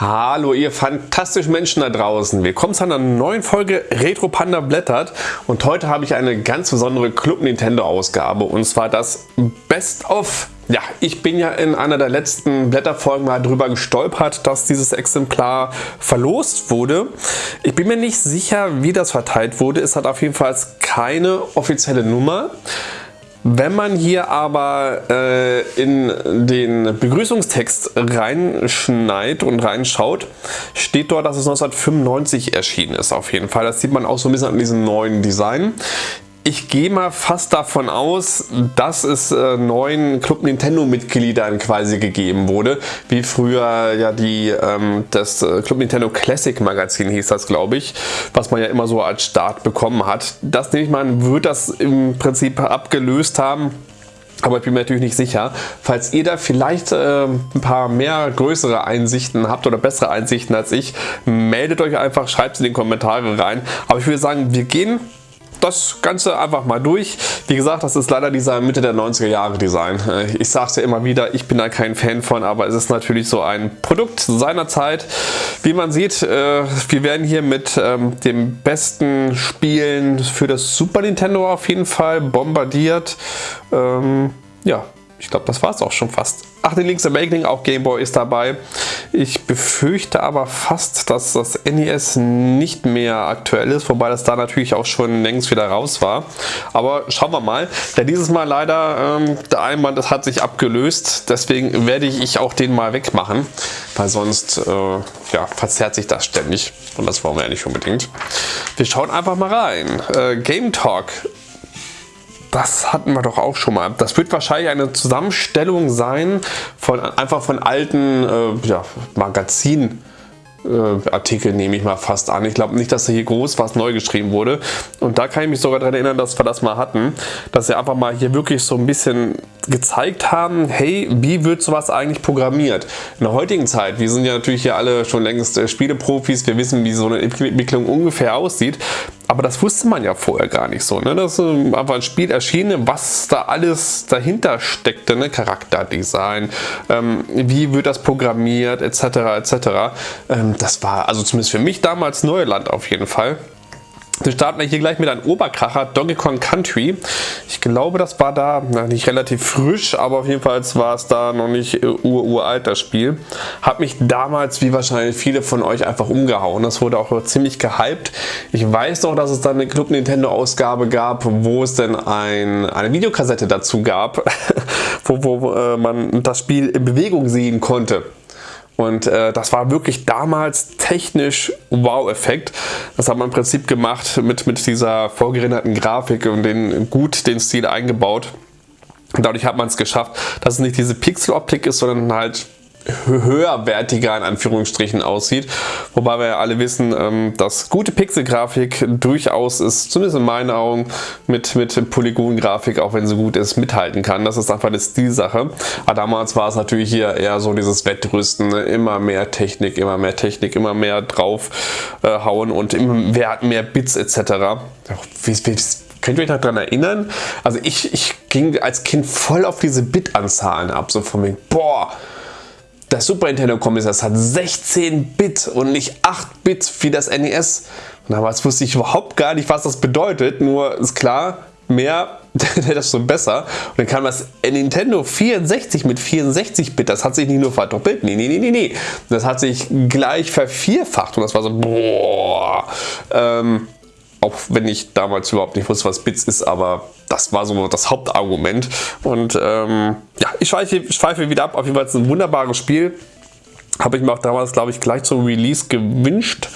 Hallo ihr fantastischen Menschen da draußen. Willkommen zu einer neuen Folge Retro Panda blättert und heute habe ich eine ganz besondere Club Nintendo Ausgabe und zwar das Best of. Ja, ich bin ja in einer der letzten Blätterfolgen mal drüber gestolpert, dass dieses Exemplar verlost wurde. Ich bin mir nicht sicher, wie das verteilt wurde. Es hat auf jeden Fall keine offizielle Nummer. Wenn man hier aber äh, in den Begrüßungstext reinschneit und reinschaut, steht dort, dass es 1995 erschienen ist auf jeden Fall. Das sieht man auch so ein bisschen an diesem neuen Design. Ich gehe mal fast davon aus, dass es äh, neuen Club Nintendo Mitgliedern quasi gegeben wurde, wie früher ja die ähm, das äh, Club Nintendo Classic Magazin hieß das glaube ich, was man ja immer so als Start bekommen hat. Das nehme ich mal, wird das im Prinzip abgelöst haben. Aber ich bin mir natürlich nicht sicher. Falls ihr da vielleicht äh, ein paar mehr größere Einsichten habt oder bessere Einsichten als ich, meldet euch einfach, schreibt es in die Kommentare rein. Aber ich würde sagen, wir gehen das Ganze einfach mal durch. Wie gesagt, das ist leider dieser Mitte der 90er Jahre Design. Äh, ich sage es ja immer wieder, ich bin da kein Fan von, aber es ist natürlich so ein Produkt seiner Zeit. Wie man sieht, äh, wir werden hier mit ähm, dem besten Spielen für das Super Nintendo auf jeden Fall bombardiert. Ähm, ja, ich glaube, das war es auch schon fast. Ach, den Link's Awakening, auch Game Boy ist dabei. Ich befürchte aber fast, dass das NES nicht mehr aktuell ist, wobei das da natürlich auch schon längst wieder raus war. Aber schauen wir mal. Ja, dieses Mal leider, ähm, der Einband das hat sich abgelöst, deswegen werde ich auch den mal wegmachen, weil sonst äh, ja, verzerrt sich das ständig und das wollen wir ja nicht unbedingt. Wir schauen einfach mal rein. Äh, Game Talk das hatten wir doch auch schon mal. Das wird wahrscheinlich eine Zusammenstellung sein von einfach von alten äh, ja, Magazinen äh, Artikel nehme ich mal fast an. Ich glaube nicht, dass hier groß was neu geschrieben wurde. Und da kann ich mich sogar daran erinnern, dass wir das mal hatten. Dass sie einfach mal hier wirklich so ein bisschen gezeigt haben, hey, wie wird sowas eigentlich programmiert? In der heutigen Zeit, wir sind ja natürlich hier alle schon längst äh, Spieleprofis, wir wissen, wie so eine Entwicklung ungefähr aussieht. Aber das wusste man ja vorher gar nicht so. Ne? Das ist einfach ein Spiel erschienen, was da alles dahinter steckte. Ne? Charakterdesign, ähm, wie wird das programmiert, etc. etc. Ähm, das war also zumindest für mich damals Neuland auf jeden Fall. Wir starten hier gleich mit einem Oberkracher, Donkey Kong Country. Ich glaube, das war da na, nicht relativ frisch, aber auf jeden Fall war es da noch nicht uralt, das Spiel. Hat mich damals, wie wahrscheinlich viele von euch, einfach umgehauen. Das wurde auch ziemlich gehypt. Ich weiß noch, dass es dann eine Club Nintendo Ausgabe gab, wo es dann ein, eine Videokassette dazu gab, wo, wo äh, man das Spiel in Bewegung sehen konnte. Und äh, das war wirklich damals technisch Wow-Effekt. Das hat man im Prinzip gemacht mit, mit dieser vorgerenderten Grafik und den, gut den Stil eingebaut. Dadurch hat man es geschafft, dass es nicht diese Pixel-Optik ist, sondern halt höherwertiger in Anführungsstrichen aussieht. Wobei wir ja alle wissen, ähm, dass gute Pixelgrafik durchaus ist, zumindest in meinen Augen, mit, mit Polygon-Grafik, auch wenn sie gut ist, mithalten kann. Das ist einfach eine Stilsache. Aber damals war es natürlich hier eher so dieses Wettrüsten, ne? immer mehr Technik, immer mehr Technik, immer mehr draufhauen äh, und immer mehr, mehr Bits etc. Könnt ihr euch daran erinnern? Also ich, ich ging als Kind voll auf diese Bit-Anzahlen ab, so von mir, boah, das Super Nintendo Commissars hat 16 Bit und nicht 8 Bit wie das NES. Und damals wusste ich überhaupt gar nicht, was das bedeutet. Nur ist klar, mehr, desto besser. Und dann kam das Nintendo 64 mit 64 Bit. Das hat sich nicht nur verdoppelt, nee, nee, nee, nee, nee. Das hat sich gleich vervierfacht. Und das war so, boah. Ähm, auch wenn ich damals überhaupt nicht wusste, was Bits ist, aber das war so das Hauptargument. Und ähm, ja, ich schweife, schweife wieder ab. Auf jeden Fall ist es ein wunderbares Spiel. Habe ich mir auch damals, glaube ich, gleich zum Release gewünscht.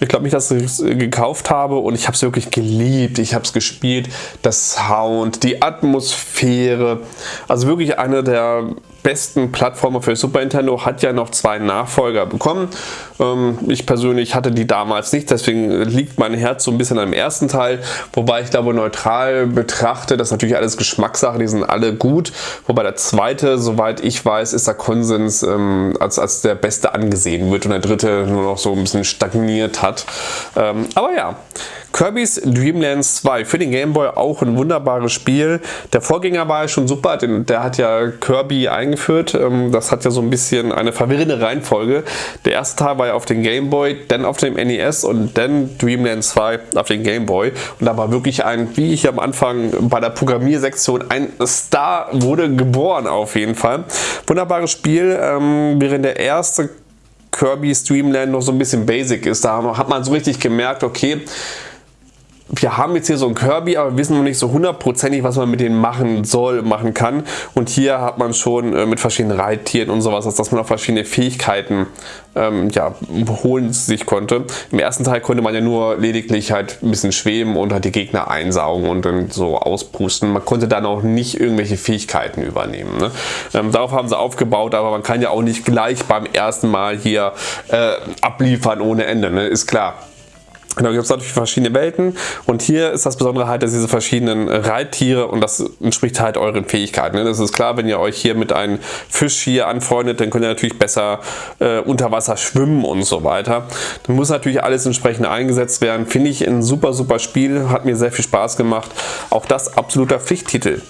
Ich glaube nicht, dass ich es gekauft habe und ich habe es wirklich geliebt. Ich habe es gespielt. Das Sound, die Atmosphäre. Also wirklich eine der besten Plattformer für Super Nintendo, hat ja noch zwei Nachfolger bekommen. Ähm, ich persönlich hatte die damals nicht, deswegen liegt mein Herz so ein bisschen am ersten Teil, wobei ich glaube neutral betrachte, das ist natürlich alles Geschmackssache, die sind alle gut, wobei der zweite, soweit ich weiß, ist der Konsens ähm, als, als der beste angesehen wird und der dritte nur noch so ein bisschen stagniert hat. Ähm, aber ja, Kirby's Dream Lands 2 für den Game Boy auch ein wunderbares Spiel. Der Vorgänger war ja schon super, denn der hat ja Kirby eingeführt. Ähm, das hat ja so ein bisschen eine verwirrende Reihenfolge. Der erste Teil war ja auf dem Game Boy, dann auf dem NES und dann Dream Land 2 auf dem Game Boy. Und da war wirklich ein, wie ich am Anfang bei der Programmiersektion, ein Star wurde geboren auf jeden Fall. Wunderbares Spiel, ähm, während der erste Kirby's Dream Land noch so ein bisschen basic ist. Da hat man so richtig gemerkt, okay, wir haben jetzt hier so ein Kirby, aber wissen noch nicht so hundertprozentig, was man mit denen machen soll, machen kann. Und hier hat man schon äh, mit verschiedenen Reittieren und sowas, dass man auch verschiedene Fähigkeiten ähm, ja, holen sich konnte. Im ersten Teil konnte man ja nur lediglich halt ein bisschen schweben und halt die Gegner einsaugen und dann so auspusten. Man konnte dann auch nicht irgendwelche Fähigkeiten übernehmen. Ne? Ähm, darauf haben sie aufgebaut, aber man kann ja auch nicht gleich beim ersten Mal hier äh, abliefern ohne Ende, ne? ist klar. Genau, gibt es natürlich verschiedene Welten und hier ist das Besondere halt, dass diese verschiedenen Reittiere und das entspricht halt euren Fähigkeiten. Ne? Das ist klar, wenn ihr euch hier mit einem Fisch hier anfreundet, dann könnt ihr natürlich besser äh, unter Wasser schwimmen und so weiter. Dann muss natürlich alles entsprechend eingesetzt werden. Finde ich ein super, super Spiel, hat mir sehr viel Spaß gemacht. Auch das absoluter Pflichttitel.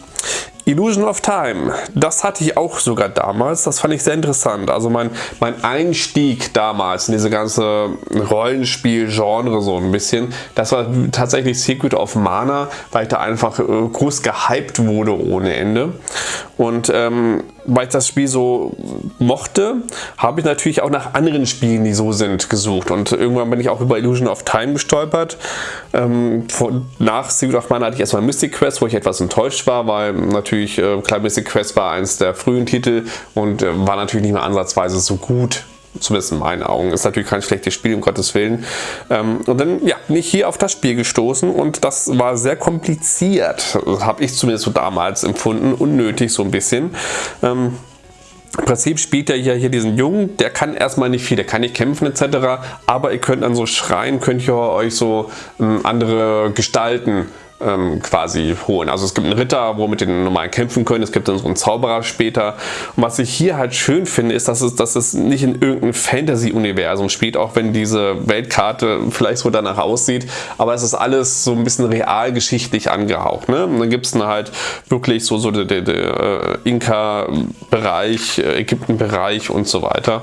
Illusion of Time, das hatte ich auch sogar damals, das fand ich sehr interessant. Also mein, mein Einstieg damals in diese ganze Rollenspiel-Genre so ein bisschen, das war tatsächlich Secret of Mana, weil ich da einfach äh, groß gehypt wurde ohne Ende. Und ähm, weil ich das Spiel so mochte, habe ich natürlich auch nach anderen Spielen, die so sind, gesucht. Und irgendwann bin ich auch über Illusion of Time gestolpert. Ähm, nach Secret of Mana hatte ich erstmal Mystic Quest, wo ich etwas enttäuscht war, weil natürlich, äh, klar, Mystic Quest war eins der frühen Titel und äh, war natürlich nicht mehr ansatzweise so gut zumindest in meinen Augen. Ist natürlich kein schlechtes Spiel, um Gottes Willen. Ähm, und dann ja, bin ich hier auf das Spiel gestoßen und das war sehr kompliziert. Habe ich zumindest so damals empfunden, unnötig so ein bisschen. Ähm, im Prinzip spielt er hier, hier diesen Jungen, der kann erstmal nicht viel, der kann nicht kämpfen etc. Aber ihr könnt dann so schreien, könnt ihr euch so ähm, andere Gestalten ähm, quasi holen. Also es gibt einen Ritter, wo mit den normalen kämpfen können, es gibt dann so einen Zauberer später. Und was ich hier halt schön finde, ist, dass es, dass es nicht in irgendeinem Fantasy-Universum spielt, auch wenn diese Weltkarte vielleicht so danach aussieht, aber es ist alles so ein bisschen realgeschichtlich angehaucht. Ne? Und dann gibt es dann halt wirklich so, so den, den, den äh, Inka-Bereich, äh, Ägypten-Bereich und so weiter.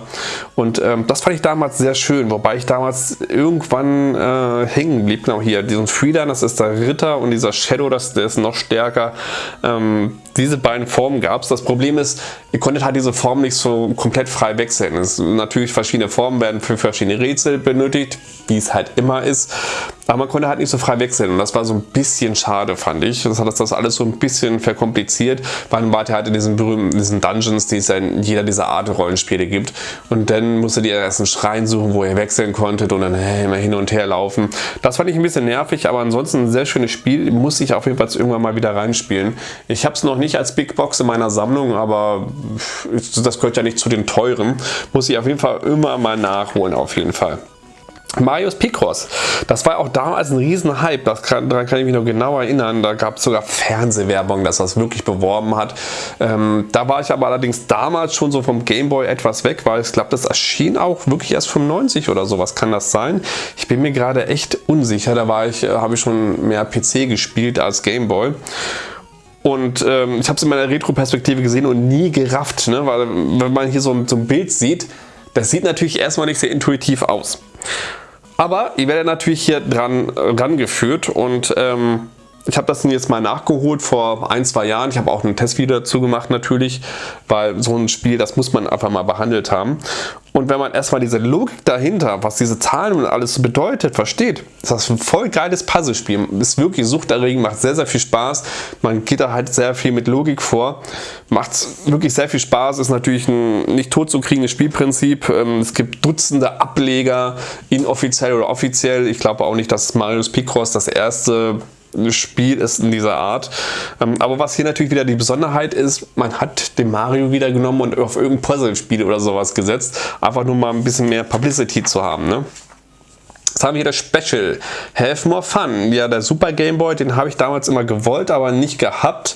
Und ähm, das fand ich damals sehr schön, wobei ich damals irgendwann äh, hängen blieb. Genau hier, diesen Freedan, das ist der Ritter und dieser Shadow, das, der ist noch stärker. Ähm, diese beiden Formen gab es. Das Problem ist, ihr konntet halt diese Form nicht so komplett frei wechseln. Es, natürlich verschiedene Formen werden für verschiedene Rätsel benötigt, wie es halt immer ist. Aber man konnte halt nicht so frei wechseln und das war so ein bisschen schade, fand ich. Das hat das alles so ein bisschen verkompliziert, weil man wart halt in diesen berühmten diesen Dungeons, die es ja in jeder dieser Art Rollenspiele gibt. Und dann musstet ihr erst einen Schrein suchen, wo ihr wechseln konntet und dann hey, immer hin und her laufen. Das fand ich ein bisschen nervig, aber ansonsten ein sehr schönes Spiel. Muss ich auf jeden Fall irgendwann mal wieder reinspielen. Ich habe es noch nicht als Big Box in meiner Sammlung, aber das gehört ja nicht zu den teuren. Muss ich auf jeden Fall immer mal nachholen, auf jeden Fall. Marius Picross, das war auch damals ein riesen Hype, daran kann ich mich noch genau erinnern, da gab es sogar Fernsehwerbung, dass das wirklich beworben hat. Ähm, da war ich aber allerdings damals schon so vom Gameboy etwas weg, weil ich glaube, das erschien auch wirklich erst 95 oder sowas kann das sein. Ich bin mir gerade echt unsicher, da war ich, äh, habe ich schon mehr PC gespielt als Gameboy. Und ähm, ich habe es in meiner Retro-Perspektive gesehen und nie gerafft, ne? weil wenn man hier so, so ein Bild sieht, das sieht natürlich erstmal nicht sehr intuitiv aus. Aber ihr werdet natürlich hier dran äh, rangeführt und ähm, ich habe das jetzt mal nachgeholt vor ein, zwei Jahren. Ich habe auch ein Testvideo dazu gemacht natürlich, weil so ein Spiel, das muss man einfach mal behandelt haben. Und wenn man erstmal diese Logik dahinter, was diese Zahlen und alles bedeutet, versteht, ist das ein voll geiles Puzzlespiel. Ist wirklich suchterregend, macht sehr, sehr viel Spaß. Man geht da halt sehr viel mit Logik vor. Macht wirklich sehr viel Spaß, ist natürlich ein nicht tot zu kriegendes Spielprinzip. Ähm, es gibt Dutzende Ableger, inoffiziell oder offiziell. Ich glaube auch nicht, dass Marius Picross das erste Spiel ist in dieser Art. Ähm, aber was hier natürlich wieder die Besonderheit ist, man hat den Mario wieder genommen und auf irgendein Puzzle-Spiel oder sowas gesetzt. Einfach nur mal ein bisschen mehr Publicity zu haben. Ne? Jetzt haben wir hier das Special. Have more fun. Ja, der Super Game Boy, den habe ich damals immer gewollt, aber nicht gehabt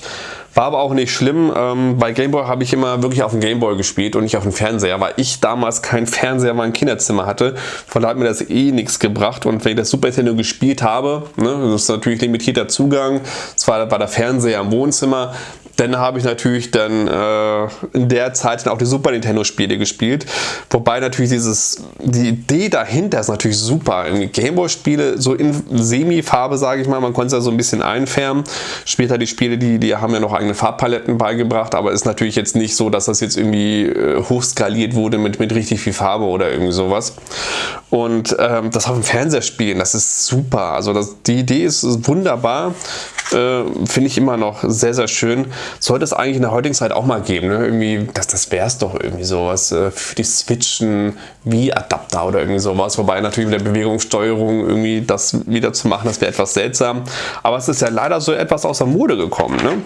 War aber auch nicht schlimm. Ähm, bei Gameboy habe ich immer wirklich auf dem Gameboy gespielt und nicht auf dem Fernseher, weil ich damals keinen Fernseher in meinem Kinderzimmer hatte. Von daher hat mir das eh nichts gebracht. Und wenn ich das Super Nintendo gespielt habe, ne, das ist natürlich limitierter Zugang, zwar war der Fernseher im Wohnzimmer, dann habe ich natürlich dann äh, in der Zeit dann auch die Super Nintendo Spiele gespielt. Wobei natürlich dieses, die Idee dahinter ist natürlich super. Gameboy Spiele so in Semi-Farbe, sage ich mal, man konnte es ja so ein bisschen einfärben. Später die Spiele, die, die haben ja noch eigene Farbpaletten beigebracht, aber ist natürlich jetzt nicht so, dass das jetzt irgendwie äh, hochskaliert wurde mit, mit richtig viel Farbe oder irgendwie sowas. Und ähm, das auf dem Fernseher spielen, das ist super. Also das, die Idee ist wunderbar. Äh, Finde ich immer noch sehr, sehr schön. Sollte es eigentlich in der heutigen Zeit auch mal geben. Ne? Irgendwie, das, das wäre es doch irgendwie sowas äh, für die Switchen wie Adapter oder irgendwie sowas. Wobei natürlich mit der Bewegungssteuerung irgendwie das wieder zu machen, das wäre etwas seltsam. Aber es ist ja leider so etwas aus der Mode gekommen. Ne?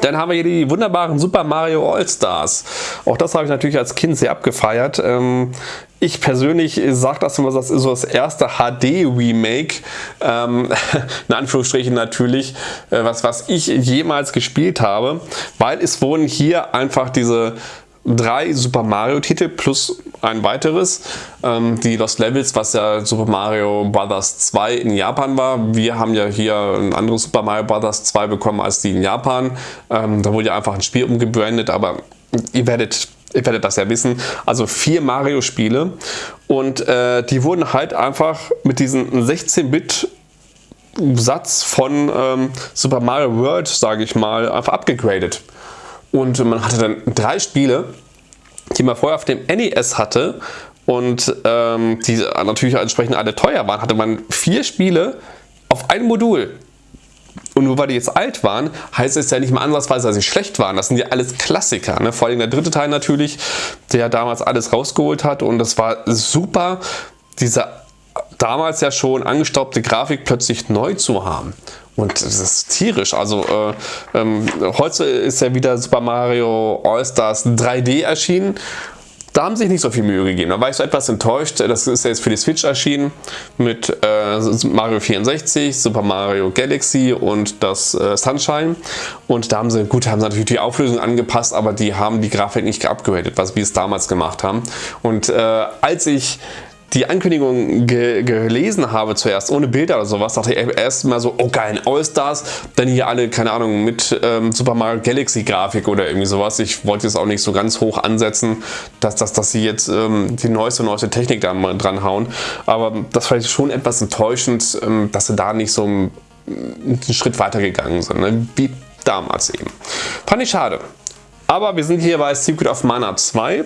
Dann haben wir hier die wunderbaren Super Mario All-Stars. Auch das habe ich natürlich als Kind sehr abgefeiert. Ähm, ich persönlich sage das immer, das ist so das erste HD-Remake, ähm, in Anführungsstrichen natürlich, äh, was, was ich jemals gespielt habe, weil es wurden hier einfach diese drei Super Mario Titel plus ein weiteres. Ähm, die Lost Levels, was ja Super Mario Bros. 2 in Japan war. Wir haben ja hier ein anderes Super Mario Bros. 2 bekommen als die in Japan. Ähm, da wurde ja einfach ein Spiel umgebrandet, aber ihr werdet Ihr werdet das ja wissen. Also vier Mario-Spiele und äh, die wurden halt einfach mit diesem 16-Bit Satz von ähm, Super Mario World, sage ich mal, einfach abgegradet. Und man hatte dann drei Spiele, die man vorher auf dem NES hatte und ähm, die natürlich entsprechend alle teuer waren, hatte man vier Spiele auf ein Modul. Und nur weil die jetzt alt waren, heißt es ja nicht mal ansatzweise, dass sie schlecht waren. Das sind ja alles Klassiker. Ne? Vor allem der dritte Teil natürlich, der damals alles rausgeholt hat. Und das war super, diese damals ja schon angestaubte Grafik plötzlich neu zu haben. Und das ist tierisch. Also äh, ähm, heute ist ja wieder Super Mario All-Stars 3D erschienen. Da haben sich nicht so viel Mühe gegeben. Da war ich so etwas enttäuscht. Das ist ja jetzt für die Switch erschienen mit äh, Mario 64, Super Mario Galaxy und das äh, Sunshine. Und da haben sie, gut, haben sie natürlich die Auflösung angepasst, aber die haben die Grafik nicht geupgradet, was wir es damals gemacht haben. Und äh, als ich die Ankündigung ge gelesen habe zuerst, ohne Bilder oder sowas, dachte ich erst mal so, oh geil, All-Stars, dann hier alle, keine Ahnung, mit ähm, Super Mario Galaxy Grafik oder irgendwie sowas. Ich wollte jetzt auch nicht so ganz hoch ansetzen, dass, dass, dass sie jetzt ähm, die neueste, neueste Technik da dran hauen. Aber das war schon etwas enttäuschend, ähm, dass sie da nicht so einen, einen Schritt weiter gegangen sind, ne? wie damals eben. Fand ich schade. Aber wir sind hier bei Secret of Mana 2.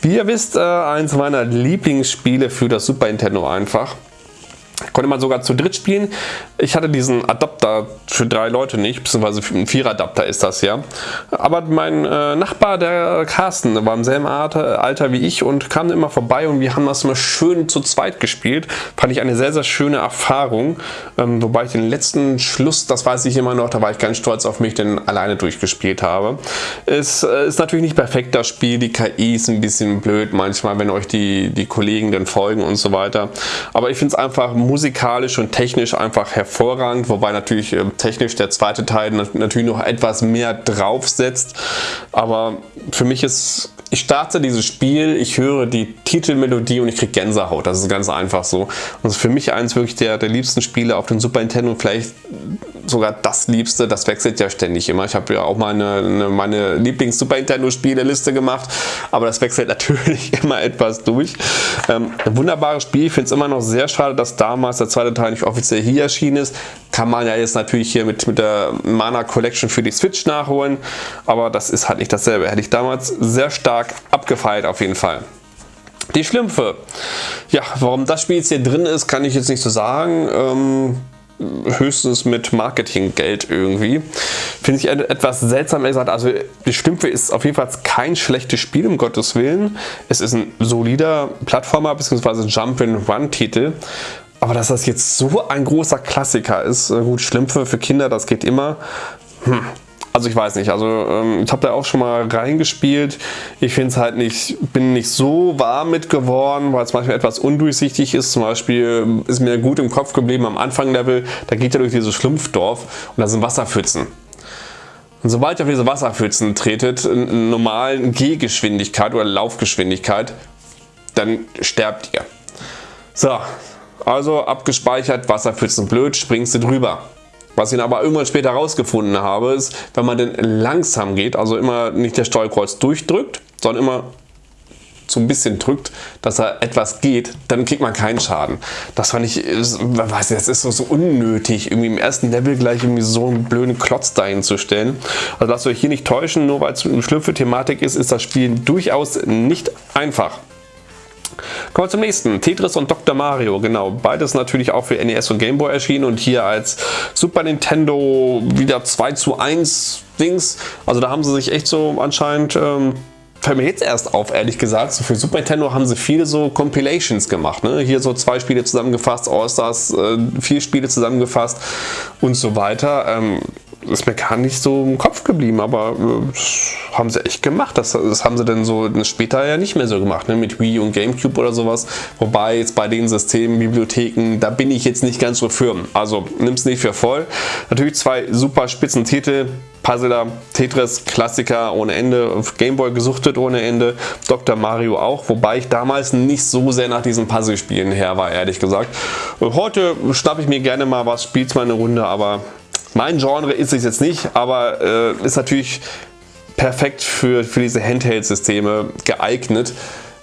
Wie ihr wisst, äh, eins meiner Lieblingsspiele für das Super Nintendo einfach. Konnte man sogar zu dritt spielen. Ich hatte diesen Adapter für drei Leute nicht, beziehungsweise ein Vierer-Adapter ist das ja. Aber mein äh, Nachbar, der Carsten, war im selben Alter, wie ich und kam immer vorbei und wir haben das immer schön zu zweit gespielt. Fand ich eine sehr, sehr schöne Erfahrung. Ähm, wobei ich den letzten Schluss, das weiß ich immer noch, da war ich ganz stolz auf mich, den alleine durchgespielt habe. Es äh, ist natürlich nicht perfekt, das Spiel. Die KI ist ein bisschen blöd manchmal, wenn euch die, die Kollegen dann folgen und so weiter. Aber ich finde es einfach musikalisch und technisch einfach hervorragend, wobei natürlich äh, technisch der zweite Teil natürlich noch etwas mehr draufsetzt. Aber für mich ist, ich starte dieses Spiel, ich höre die Titelmelodie und ich kriege Gänsehaut. Das ist ganz einfach so. Und das ist für mich eins wirklich der, der liebsten Spiele auf dem Super Nintendo. Vielleicht sogar das Liebste, das wechselt ja ständig immer. Ich habe ja auch mal eine, eine, meine Lieblings-Super Nintendo-Spiele-Liste gemacht, aber das wechselt natürlich immer etwas durch. Ähm, wunderbares Spiel, ich finde es immer noch sehr schade, dass damals der zweite Teil nicht offiziell hier erschienen ist. Kann man ja jetzt natürlich hier mit, mit der Mana Collection für die Switch nachholen, aber das ist halt nicht dasselbe. Hätte ich damals sehr stark abgefeilt auf jeden Fall. Die Schlümpfe. Ja, warum das Spiel jetzt hier drin ist, kann ich jetzt nicht so sagen. Ähm, höchstens mit Marketinggeld irgendwie. Finde ich etwas seltsam gesagt. Also die Stümpfe ist auf jeden Fall kein schlechtes Spiel, um Gottes Willen. Es ist ein solider Plattformer bzw. Jump-and-Run-Titel. Aber dass das jetzt so ein großer Klassiker ist, äh, gut, Schlümpfe für Kinder, das geht immer. Hm, also ich weiß nicht, also ähm, ich habe da auch schon mal reingespielt. Ich finde es halt nicht, bin nicht so warm mit geworden, weil es manchmal etwas undurchsichtig ist. Zum Beispiel ist mir gut im Kopf geblieben am Anfang Level, da geht er durch dieses Schlumpfdorf und da sind Wasserpfützen. Und sobald ihr auf diese Wasserpfützen tretet, in normalen Gehgeschwindigkeit oder Laufgeschwindigkeit, dann sterbt ihr. So, also abgespeichert, Wasserpfützen blöd, springst du drüber. Was ich aber irgendwann später herausgefunden habe, ist, wenn man denn langsam geht, also immer nicht der Steuerkreuz durchdrückt, sondern immer so ein bisschen drückt, dass er etwas geht, dann kriegt man keinen Schaden. Das fand ich, weiß nicht, das ist so, so unnötig, irgendwie im ersten Level gleich irgendwie so einen blöden Klotz dahin zu stellen. Also lasst euch hier nicht täuschen, nur weil es eine Schlüpfe-Thematik ist, ist das Spiel durchaus nicht einfach. Kommen wir zum nächsten. Tetris und Dr. Mario, genau. Beides natürlich auch für NES und Game Boy erschienen und hier als Super Nintendo wieder 2 zu 1 Dings. Also da haben sie sich echt so anscheinend ähm, fällt mir jetzt erst auf, ehrlich gesagt. So für Super Nintendo haben sie viele so Compilations gemacht. Ne? Hier so zwei Spiele zusammengefasst, All-Stars, äh, vier Spiele zusammengefasst und so weiter. Ähm, ist mir gar nicht so im Kopf geblieben, aber äh, haben sie echt gemacht. Das, das, haben sie dann so später ja nicht mehr so gemacht, ne? mit Wii und Gamecube oder sowas. Wobei jetzt bei den Systemen, Bibliotheken, da bin ich jetzt nicht ganz so firm. Also nimm es nicht für voll. Natürlich zwei super spitzen Titel. Puzzler, Tetris, Klassiker ohne Ende, Gameboy gesuchtet ohne Ende, Dr. Mario auch, wobei ich damals nicht so sehr nach diesen Puzzlespielen her war, ehrlich gesagt. Heute schnappe ich mir gerne mal was, spielt mal eine Runde, aber mein Genre ist es jetzt nicht, aber äh, ist natürlich perfekt für, für diese Handheld-Systeme geeignet,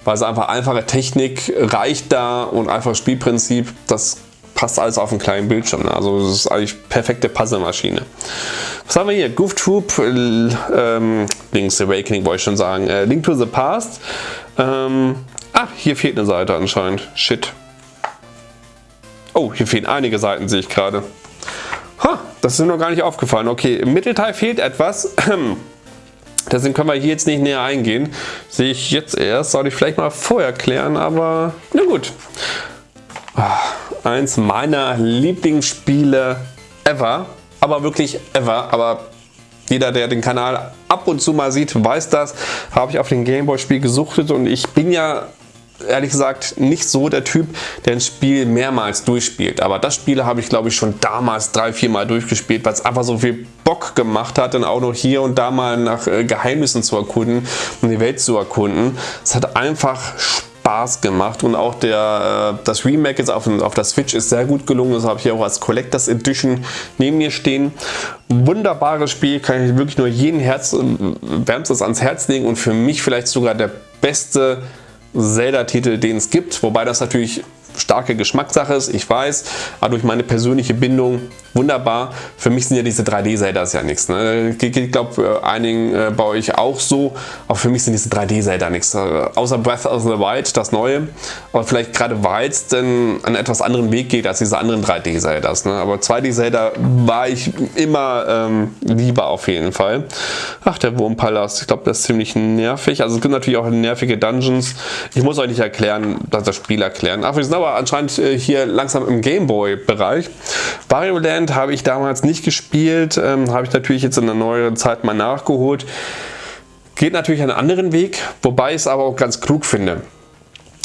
weil es einfach einfache Technik reicht da und einfach Spielprinzip, das passt alles auf einen kleinen Bildschirm. Ne? Also das ist eigentlich perfekte Puzzlemaschine. Was haben wir hier? Goof Troop, äh, ähm, Link's Awakening wollte ich schon sagen. Äh, Link to the Past. Ähm, ah, hier fehlt eine Seite anscheinend. Shit. Oh, hier fehlen einige Seiten, sehe ich gerade. Ha, das ist mir noch gar nicht aufgefallen. Okay, im Mittelteil fehlt etwas. Deswegen können wir hier jetzt nicht näher eingehen. Sehe ich jetzt erst. Soll ich vielleicht mal vorher klären, aber na gut. Ah, eins meiner Lieblingsspiele ever. Aber wirklich ever. Aber jeder, der den Kanal ab und zu mal sieht, weiß das. Habe ich auf den Gameboy Spiel gesuchtet und ich bin ja ehrlich gesagt nicht so der Typ, der ein Spiel mehrmals durchspielt. Aber das Spiel habe ich glaube ich schon damals drei, vier Mal durchgespielt, weil es einfach so viel Bock gemacht hat, dann auch noch hier und da mal nach äh, Geheimnissen zu erkunden und die Welt zu erkunden. Es hat einfach Spaß gemacht und auch der, äh, das Remake jetzt auf, auf der Switch ist sehr gut gelungen. Das habe ich hier auch als Collectors Edition neben mir stehen. Wunderbares Spiel, kann ich wirklich nur jeden Herz, äh, wärmstes ans Herz legen und für mich vielleicht sogar der beste Zelda-Titel, den es gibt, wobei das natürlich starke Geschmackssache ist, ich weiß, aber durch meine persönliche Bindung wunderbar. Für mich sind ja diese 3D-Zeldas ja nichts. Ne? Ich glaube, äh, einigen äh, bei euch auch so, aber für mich sind diese 3D-Zelda nichts. Äh, außer Breath of the Wild, das neue, aber vielleicht gerade weil es denn einen etwas anderen Weg geht als diese anderen 3D-Zeldas. Ne? Aber 2D-Zelda war ich immer ähm, lieber auf jeden Fall. Ach, der Wurmpalast, ich glaube, das ist ziemlich nervig. Also es gibt natürlich auch nervige Dungeons. Ich muss euch nicht erklären, das Spiel erklären. Ach, wir sind aber anscheinend hier langsam im Gameboy-Bereich. Wario Land habe ich damals nicht gespielt, ähm, habe ich natürlich jetzt in der neueren Zeit mal nachgeholt. Geht natürlich einen anderen Weg, wobei ich es aber auch ganz klug finde.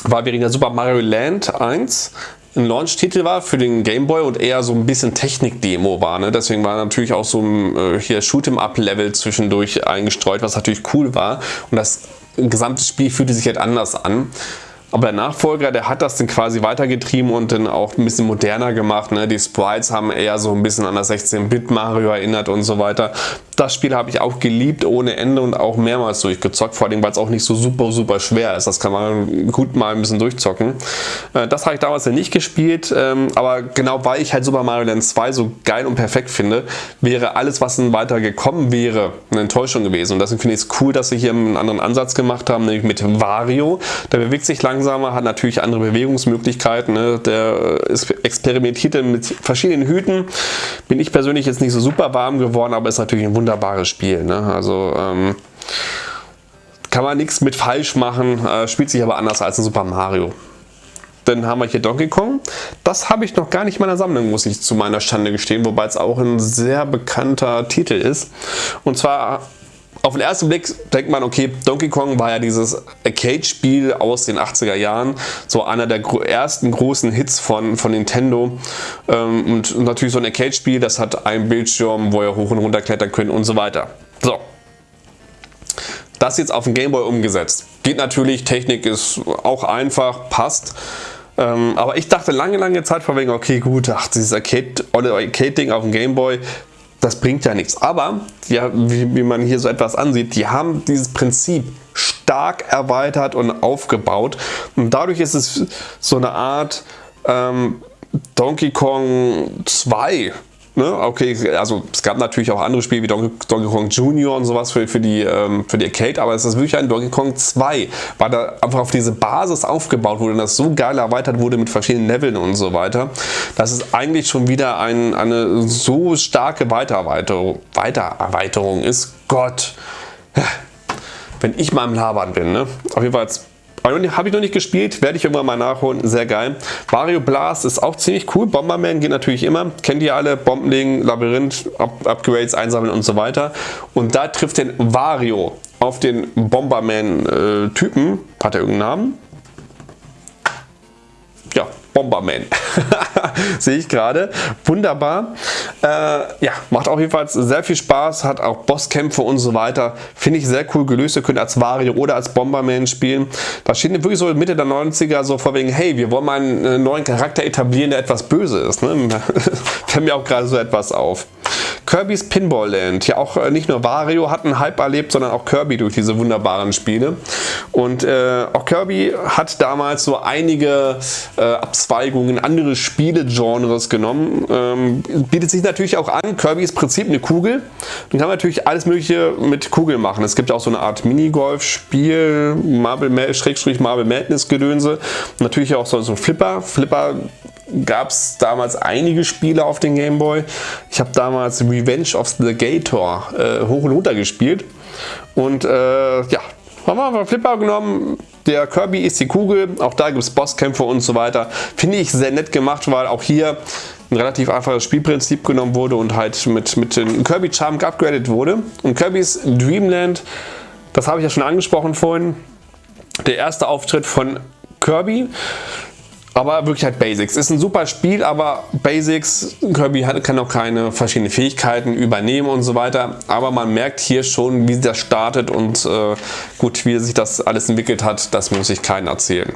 Weil wir in der Super Mario Land 1 ein Launch-Titel war für den Game Boy und eher so ein bisschen Technik-Demo war. Ne? Deswegen war natürlich auch so ein äh, hier Shoot'em-up-Level zwischendurch eingestreut, was natürlich cool war. Und das gesamte Spiel fühlte sich halt anders an. Aber der Nachfolger, der hat das dann quasi weitergetrieben und dann auch ein bisschen moderner gemacht. Ne? Die Sprites haben eher so ein bisschen an das 16-Bit Mario erinnert und so weiter. Das Spiel habe ich auch geliebt ohne Ende und auch mehrmals durchgezockt, vor allem weil es auch nicht so super super schwer ist. Das kann man gut mal ein bisschen durchzocken. Äh, das habe ich damals ja nicht gespielt, ähm, aber genau weil ich halt Super Mario Land 2 so geil und perfekt finde, wäre alles was dann weiter gekommen wäre, eine Enttäuschung gewesen. Und deswegen finde ich es cool, dass sie hier einen anderen Ansatz gemacht haben, nämlich mit Wario. Der bewegt sich langsamer, hat natürlich andere Bewegungsmöglichkeiten. Ne? Der ist experimentiert mit verschiedenen Hüten. Bin ich persönlich jetzt nicht so super warm geworden, aber ist natürlich ein Wunder wunderbares Spiel. Ne? Also ähm, kann man nichts mit falsch machen, äh, spielt sich aber anders als in Super Mario. Dann haben wir hier Donkey Kong. Das habe ich noch gar nicht in meiner Sammlung, muss ich zu meiner Stande gestehen, wobei es auch ein sehr bekannter Titel ist. Und zwar auf den ersten Blick denkt man, okay, Donkey Kong war ja dieses Arcade-Spiel aus den 80er Jahren, so einer der ersten großen Hits von, von Nintendo ähm, und natürlich so ein Arcade-Spiel, das hat einen Bildschirm, wo ihr hoch und runter klettern könnt und so weiter. So, das jetzt auf den Gameboy umgesetzt. Geht natürlich, Technik ist auch einfach, passt. Ähm, aber ich dachte lange, lange Zeit vor wegen, okay gut, ach, dieses Arcade-Ding auf dem Gameboy, das bringt ja nichts. Aber, ja, wie, wie man hier so etwas ansieht, die haben dieses Prinzip stark erweitert und aufgebaut. Und dadurch ist es so eine Art ähm, Donkey Kong 2 Ne? Okay, also es gab natürlich auch andere Spiele wie Donkey, Donkey Kong Junior und sowas für, für, die, ähm, für die Arcade, aber es ist wirklich ein Donkey Kong 2, weil da einfach auf diese Basis aufgebaut wurde und das so geil erweitert wurde mit verschiedenen Leveln und so weiter, dass es eigentlich schon wieder ein, eine so starke Weitererweiterung, Weitererweiterung ist. Gott, wenn ich mal im Labern bin. Ne? Auf jeden Fall habe ich noch nicht gespielt, werde ich irgendwann mal nachholen, sehr geil. Wario Blast ist auch ziemlich cool, Bomberman geht natürlich immer, kennt ihr alle, Bombenlegen, Labyrinth, Up Upgrades einsammeln und so weiter. Und da trifft den Wario auf den Bomberman-Typen, äh, hat er irgendeinen Namen? Bomberman. Sehe ich gerade. Wunderbar. Äh, ja, macht auf jeden Fall sehr viel Spaß, hat auch Bosskämpfe und so weiter. Finde ich sehr cool gelöst. Ihr könnt als Wario oder als Bomberman spielen. Da steht wirklich so Mitte der 90er so vor wegen, hey, wir wollen mal einen neuen Charakter etablieren, der etwas böse ist. Ne? Fällt mir auch gerade so etwas auf. Kirby's Pinball Land. Ja, auch äh, nicht nur Wario hat einen Hype erlebt, sondern auch Kirby durch diese wunderbaren Spiele. Und äh, auch Kirby hat damals so einige äh, Abzweigungen, andere Spielegenres genommen. Ähm, bietet sich natürlich auch an. Kirby ist im Prinzip eine Kugel. Man kann natürlich alles mögliche mit Kugeln machen. Es gibt auch so eine Art Minigolf-Spiel, Marble, Marble Madness Gedönse. Natürlich auch so, so Flipper. Flipper gab es damals einige Spiele auf den Gameboy. Ich habe damals Revenge of the Gator äh, hoch und runter gespielt. Und äh, ja, haben wir einfach Flipper genommen. Der Kirby ist die Kugel. Auch da gibt es Bosskämpfe und so weiter. Finde ich sehr nett gemacht, weil auch hier ein relativ einfaches Spielprinzip genommen wurde und halt mit, mit den Kirby Charm geupgradet wurde. Und Kirby's Dreamland, das habe ich ja schon angesprochen vorhin. Der erste Auftritt von Kirby aber wirklich halt Basics. Ist ein super Spiel, aber Basics, Kirby kann auch keine verschiedenen Fähigkeiten übernehmen und so weiter. Aber man merkt hier schon, wie das startet und äh, gut, wie sich das alles entwickelt hat, das muss ich keinen erzählen.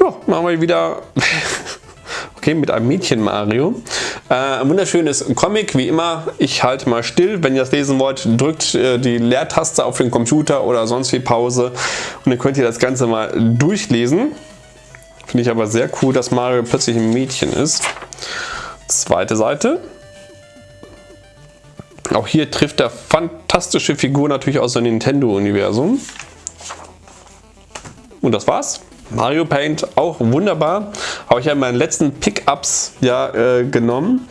Ja, machen wir wieder okay, mit einem Mädchen Mario. Äh, ein wunderschönes Comic, wie immer. Ich halte mal still. Wenn ihr das lesen wollt, drückt äh, die Leertaste auf den Computer oder sonst wie Pause und dann könnt ihr das Ganze mal durchlesen. Finde ich aber sehr cool, dass Mario plötzlich ein Mädchen ist. Zweite Seite. Auch hier trifft er fantastische Figur natürlich aus dem Nintendo-Universum. Und das war's. Mario Paint auch wunderbar. Habe ich ja in meinen letzten Pickups ja, äh, genommen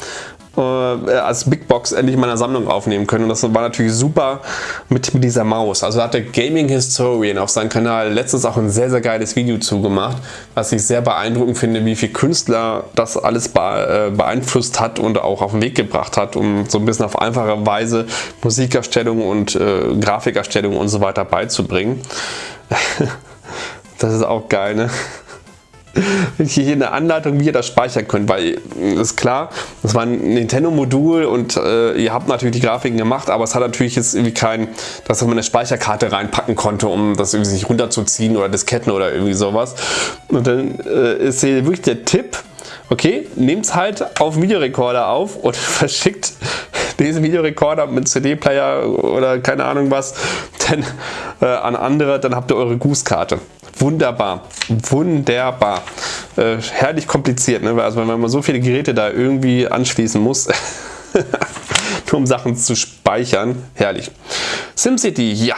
äh, als Big Box endlich in meiner Sammlung aufnehmen können. Und das war natürlich super mit, mit dieser Maus. Also hat der Gaming Historian auf seinem Kanal letztens auch ein sehr, sehr geiles Video zugemacht, was ich sehr beeindruckend finde, wie viel Künstler das alles äh, beeinflusst hat und auch auf den Weg gebracht hat, um so ein bisschen auf einfache Weise Musikerstellung und äh, Grafikerstellung und so weiter beizubringen. das ist auch geil, ne? hier eine Anleitung, wie ihr das speichern könnt, weil ist klar, das war ein Nintendo-Modul und äh, ihr habt natürlich die Grafiken gemacht, aber es hat natürlich jetzt irgendwie kein, dass man eine Speicherkarte reinpacken konnte, um das irgendwie sich runterzuziehen oder Disketten oder irgendwie sowas. Und dann äh, ist hier wirklich der Tipp, okay, nehmt es halt auf Videorekorder auf und verschickt diesen Videorekorder mit CD-Player oder keine Ahnung was denn, äh, an andere, dann habt ihr eure Grußkarte. Wunderbar, wunderbar. Äh, herrlich kompliziert, ne? also wenn man so viele Geräte da irgendwie anschließen muss, nur um Sachen zu speichern, herrlich. SimCity, ja,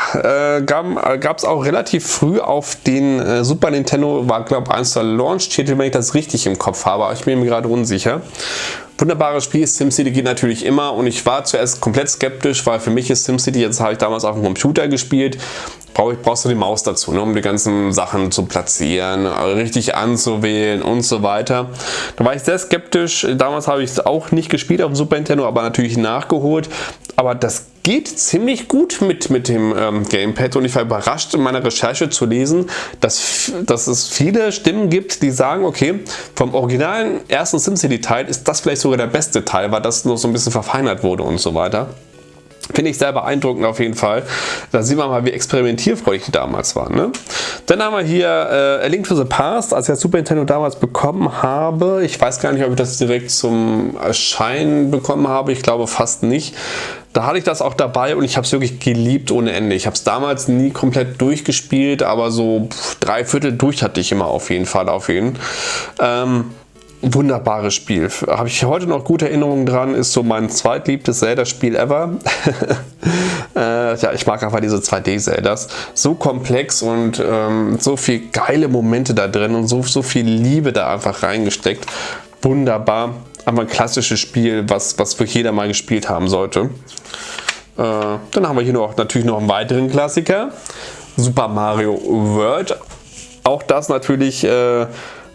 äh, gab es auch relativ früh auf den äh, Super Nintendo, war glaube ich eins der Launch-Titel, wenn ich das richtig im Kopf habe, aber ich bin mir gerade unsicher. Wunderbares Spiel, SimCity geht natürlich immer und ich war zuerst komplett skeptisch, weil für mich ist SimCity, jetzt habe ich damals auf dem Computer gespielt, brauch brauchst du die Maus dazu, ne, um die ganzen Sachen zu platzieren, richtig anzuwählen und so weiter. Da war ich sehr skeptisch, damals habe ich es auch nicht gespielt auf dem Super Nintendo, aber natürlich nachgeholt, aber das geht ziemlich gut mit, mit dem ähm, Gamepad und ich war überrascht in meiner Recherche zu lesen, dass, dass es viele Stimmen gibt, die sagen, okay, vom originalen ersten SimCity Teil ist das vielleicht sogar der beste Teil, weil das noch so ein bisschen verfeinert wurde und so weiter. Finde ich sehr beeindruckend auf jeden Fall. Da sieht man mal, wie experimentierfreudig die damals waren. Ne? Dann haben wir hier äh, A Link to the Past, als ich das Super Nintendo damals bekommen habe. Ich weiß gar nicht, ob ich das direkt zum Erscheinen bekommen habe. Ich glaube fast nicht. Da hatte ich das auch dabei und ich habe es wirklich geliebt ohne Ende. Ich habe es damals nie komplett durchgespielt, aber so drei Viertel durch hatte ich immer auf jeden Fall auf jeden. Ähm, wunderbares Spiel. Habe ich heute noch gute Erinnerungen dran, ist so mein zweitliebtes Zelda-Spiel ever. äh, ja, ich mag einfach diese 2D-Zeldas. So komplex und ähm, so viele geile Momente da drin und so, so viel Liebe da einfach reingesteckt. Wunderbar. Aber ein klassisches Spiel, was, was für jeder mal gespielt haben sollte. Äh, dann haben wir hier noch, natürlich noch einen weiteren Klassiker. Super Mario World. Auch das natürlich äh,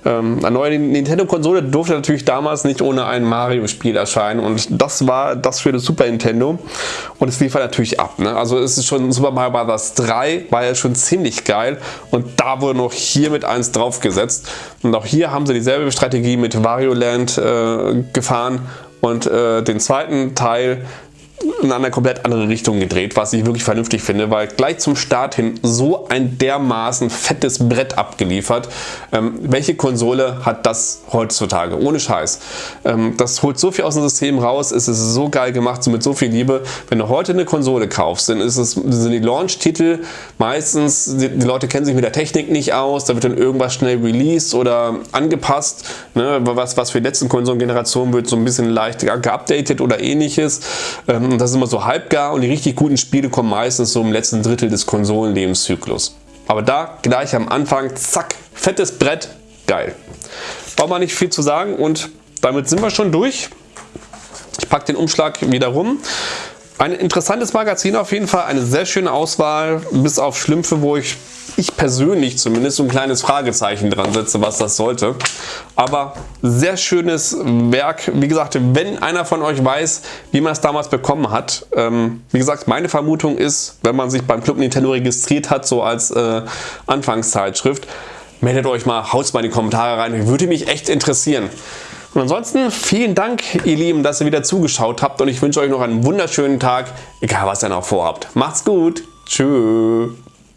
ähm, eine neue Nintendo-Konsole durfte natürlich damals nicht ohne ein Mario-Spiel erscheinen und das war das für das Super Nintendo und es lief natürlich ab. Ne? Also es ist schon Super Mario Bros. 3 war ja schon ziemlich geil und da wurde noch hier mit eins draufgesetzt und auch hier haben sie dieselbe Strategie mit Wario Land äh, gefahren und äh, den zweiten Teil in eine komplett andere Richtung gedreht, was ich wirklich vernünftig finde, weil gleich zum Start hin so ein dermaßen fettes Brett abgeliefert. Ähm, welche Konsole hat das heutzutage? Ohne Scheiß. Ähm, das holt so viel aus dem System raus, es ist so geil gemacht, so mit so viel Liebe. Wenn du heute eine Konsole kaufst, dann ist es, sind die Launch-Titel meistens, die, die, Leute kennen sich mit der Technik nicht aus, da wird dann irgendwas schnell released oder angepasst. Ne? Was, was für die letzten Konsolengenerationen wird so ein bisschen leicht geupdatet oder ähnliches. Ähm, das ist immer so halbgar und die richtig guten Spiele kommen meistens so im letzten Drittel des Konsolenlebenszyklus. Aber da gleich am Anfang, zack, fettes Brett, geil. Braucht man nicht viel zu sagen und damit sind wir schon durch. Ich packe den Umschlag wieder rum. Ein interessantes Magazin auf jeden Fall, eine sehr schöne Auswahl, bis auf Schlümpfe, wo ich ich persönlich zumindest so ein kleines Fragezeichen dran setze, was das sollte. Aber sehr schönes Werk. Wie gesagt, wenn einer von euch weiß, wie man es damals bekommen hat. Ähm, wie gesagt, meine Vermutung ist, wenn man sich beim Club Nintendo registriert hat, so als äh, Anfangszeitschrift, meldet euch mal, haut mal in die Kommentare rein. Würde mich echt interessieren. Und ansonsten vielen Dank, ihr Lieben, dass ihr wieder zugeschaut habt und ich wünsche euch noch einen wunderschönen Tag, egal was ihr noch vorhabt. Macht's gut. Tschüss.